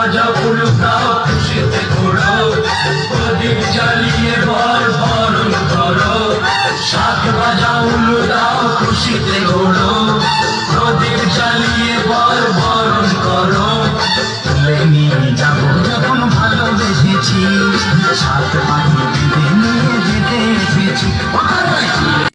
বাজা ফুলকাও খুশিতে ঘোরাও, প্রদীপ জ্বালিয়ে বর বরণ করো। সাত বাজা উলুদাও খুশিতে ঘোরো, প্রদীপ জ্বালিয়ে বর বরণ করো। নিয়ে যাব যখন ভালোবেসেছি, সাত